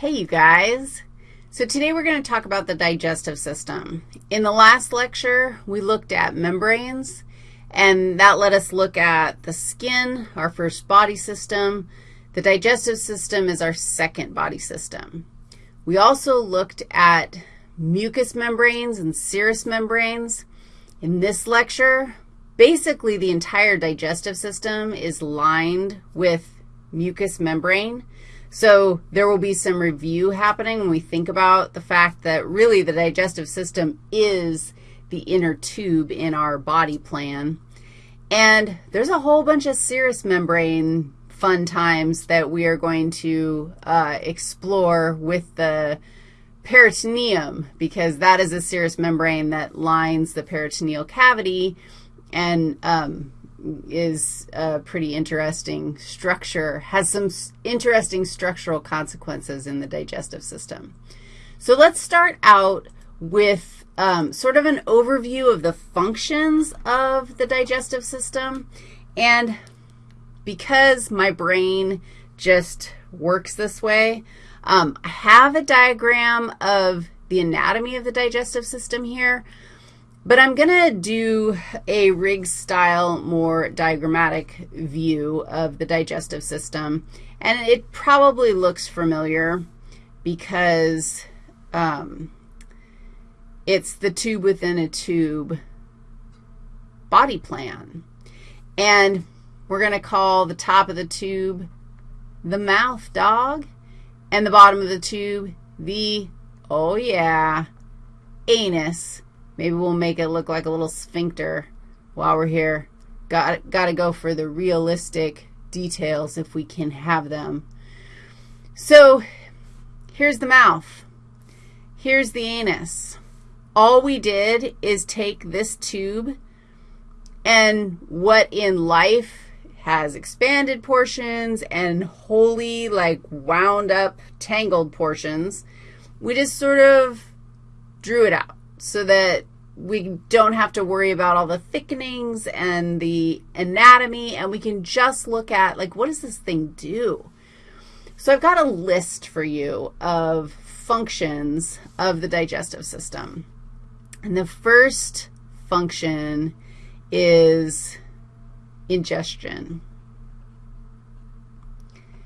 Hey, you guys. So today we're going to talk about the digestive system. In the last lecture, we looked at membranes, and that let us look at the skin, our first body system. The digestive system is our second body system. We also looked at mucous membranes and serous membranes. In this lecture, basically the entire digestive system is lined with mucous membrane. So there will be some review happening when we think about the fact that really the digestive system is the inner tube in our body plan. And there's a whole bunch of serous membrane fun times that we are going to uh, explore with the peritoneum because that is a serous membrane that lines the peritoneal cavity and um, is a pretty interesting structure, has some interesting structural consequences in the digestive system. So let's start out with um, sort of an overview of the functions of the digestive system. And because my brain just works this way, um, I have a diagram of the anatomy of the digestive system here. But I'm going to do a Riggs-style, more diagrammatic view of the digestive system, and it probably looks familiar because um, it's the tube within a tube body plan. And we're going to call the top of the tube the mouth, dog, and the bottom of the tube the, oh yeah, anus. Maybe we'll make it look like a little sphincter while we're here. Got, got to go for the realistic details if we can have them. So here's the mouth. Here's the anus. All we did is take this tube and what in life has expanded portions and wholly like wound up tangled portions, we just sort of drew it out so that we don't have to worry about all the thickenings and the anatomy, and we can just look at, like, what does this thing do? So I've got a list for you of functions of the digestive system. And the first function is ingestion.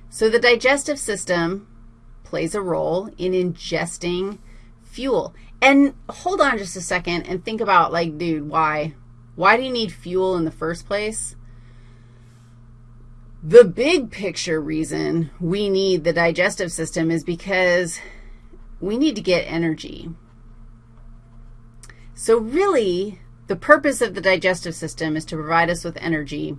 So the digestive system plays a role in ingesting fuel. And hold on just a second and think about, like, dude, why? Why do you need fuel in the first place? The big picture reason we need the digestive system is because we need to get energy. So really, the purpose of the digestive system is to provide us with energy.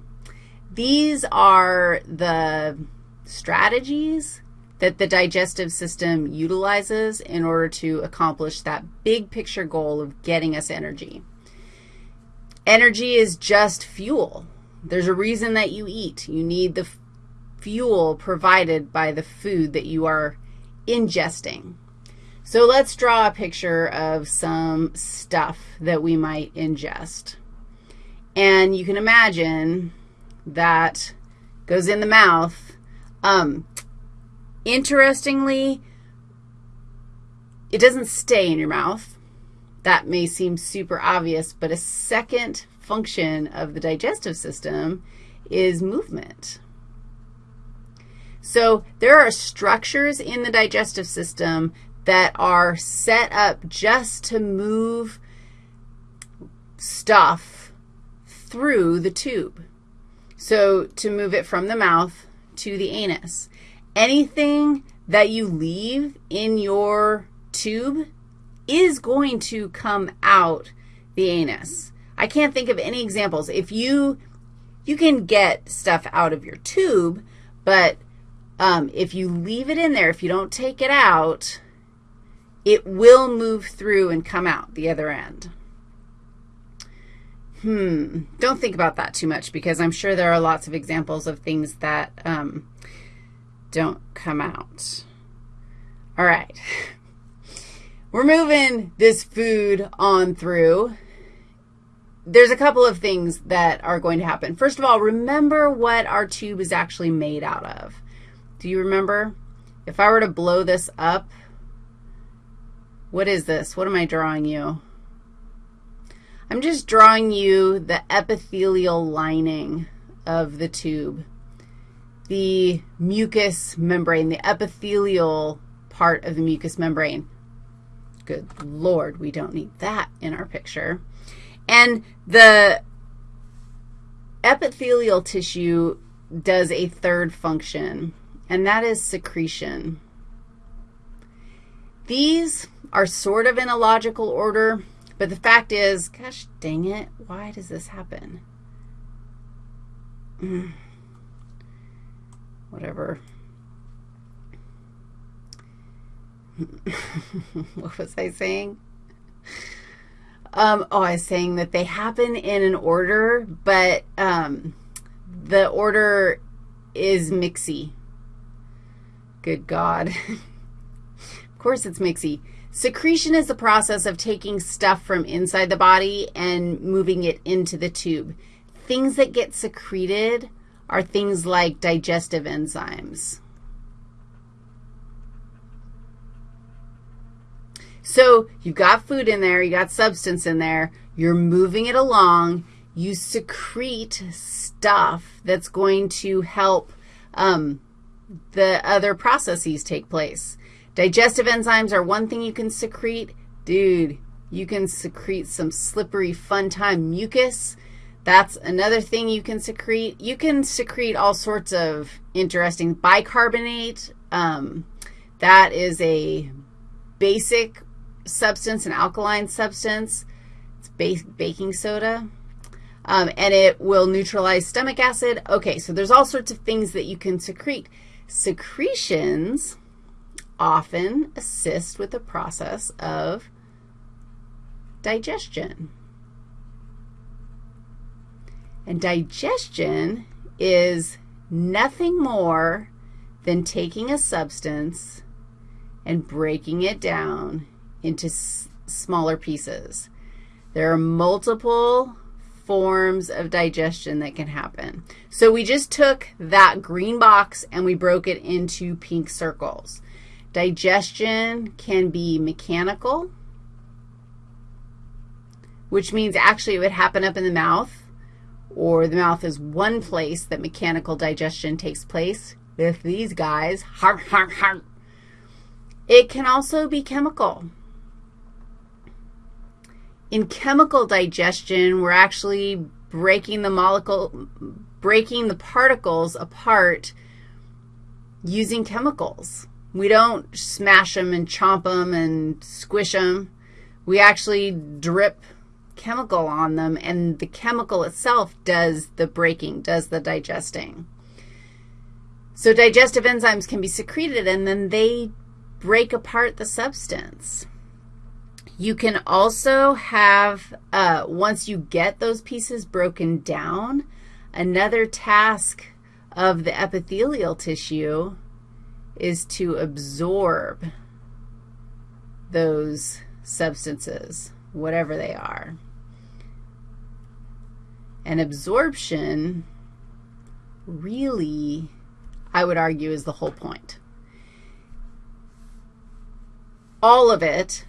These are the strategies that the digestive system utilizes in order to accomplish that big picture goal of getting us energy. Energy is just fuel. There's a reason that you eat. You need the fuel provided by the food that you are ingesting. So let's draw a picture of some stuff that we might ingest. And you can imagine that goes in the mouth. Um, Interestingly, it doesn't stay in your mouth. That may seem super obvious, but a second function of the digestive system is movement. So there are structures in the digestive system that are set up just to move stuff through the tube. So to move it from the mouth to the anus anything that you leave in your tube is going to come out the anus. I can't think of any examples. If you, you can get stuff out of your tube, but um, if you leave it in there, if you don't take it out, it will move through and come out the other end. Hmm, don't think about that too much because I'm sure there are lots of examples of things that um, don't come out. All right. We're moving this food on through. There's a couple of things that are going to happen. First of all, remember what our tube is actually made out of. Do you remember? if I were to blow this up, what is this? What am I drawing you? I'm just drawing you the epithelial lining of the tube, the mucous membrane, the epithelial part of the mucous membrane. Good Lord, we don't need that in our picture. And the epithelial tissue does a third function, and that is secretion. These are sort of in a logical order, but the fact is, gosh dang it, why does this happen? Mm. Whatever. what was I saying? Um, oh, I was saying that they happen in an order, but um, the order is mixy. Good God. of course it's mixy. Secretion is the process of taking stuff from inside the body and moving it into the tube. Things that get secreted are things like digestive enzymes. So you've got food in there, you got substance in there, you're moving it along, you secrete stuff that's going to help um, the other processes take place. Digestive enzymes are one thing you can secrete. Dude, you can secrete some slippery, fun time mucus. That's another thing you can secrete. You can secrete all sorts of interesting bicarbonate. Um, that is a basic substance, an alkaline substance. It's ba baking soda. Um, and it will neutralize stomach acid. Okay, so there's all sorts of things that you can secrete. Secretions often assist with the process of digestion. And digestion is nothing more than taking a substance and breaking it down into smaller pieces. There are multiple forms of digestion that can happen. So we just took that green box and we broke it into pink circles. Digestion can be mechanical, which means actually it would happen up in the mouth, or the mouth is one place that mechanical digestion takes place with these guys. Har, har, har. It can also be chemical. In chemical digestion, we're actually breaking the molecule, breaking the particles apart using chemicals. We don't smash them and chomp them and squish them. We actually drip chemical on them, and the chemical itself does the breaking, does the digesting. So digestive enzymes can be secreted, and then they break apart the substance. You can also have, uh, once you get those pieces broken down, another task of the epithelial tissue is to absorb those substances, whatever they are. And absorption really, I would argue, is the whole point. All of it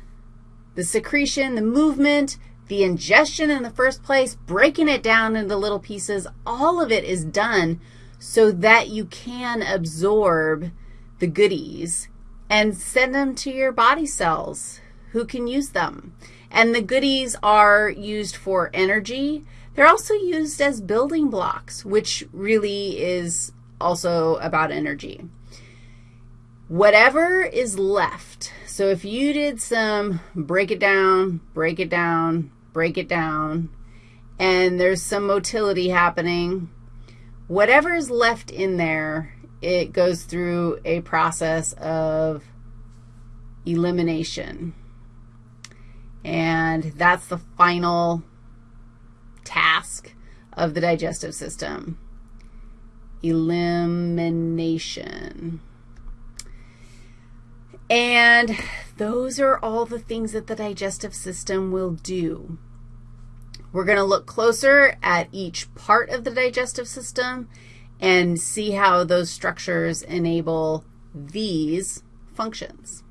the secretion, the movement, the ingestion in the first place, breaking it down into little pieces, all of it is done so that you can absorb the goodies and send them to your body cells who can use them. And the goodies are used for energy. They're also used as building blocks, which really is also about energy. Whatever is left so if you did some break it down, break it down, break it down, and there's some motility happening, whatever is left in there, it goes through a process of elimination. And that's the final task of the digestive system, elimination. And those are all the things that the digestive system will do. We're going to look closer at each part of the digestive system and see how those structures enable these functions.